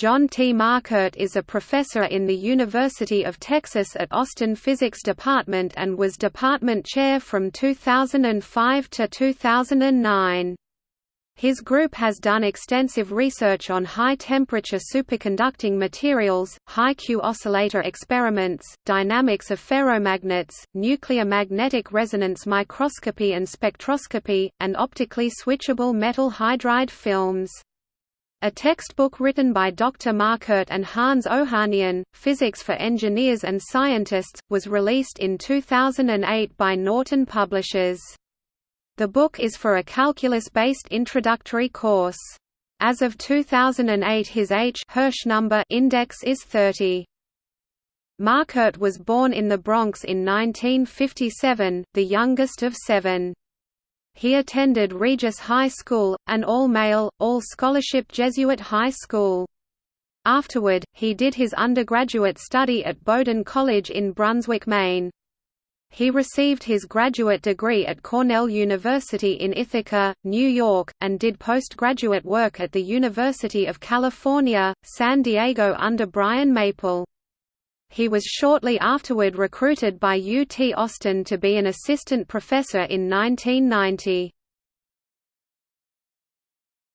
John T. Markert is a professor in the University of Texas at Austin Physics Department and was department chair from 2005 to 2009. His group has done extensive research on high-temperature superconducting materials, high-Q oscillator experiments, dynamics of ferromagnets, nuclear magnetic resonance microscopy and spectroscopy, and optically switchable metal hydride films. A textbook written by Dr. Markert and Hans Ohanian, Physics for Engineers and Scientists, was released in 2008 by Norton Publishers. The book is for a calculus-based introductory course. As of 2008 his H Hirsch number index is 30. Markert was born in the Bronx in 1957, the youngest of seven. He attended Regis High School, an all-male, all-scholarship Jesuit high school. Afterward, he did his undergraduate study at Bowdoin College in Brunswick, Maine. He received his graduate degree at Cornell University in Ithaca, New York, and did postgraduate work at the University of California, San Diego under Brian Maple. He was shortly afterward recruited by UT Austin to be an assistant professor in 1990.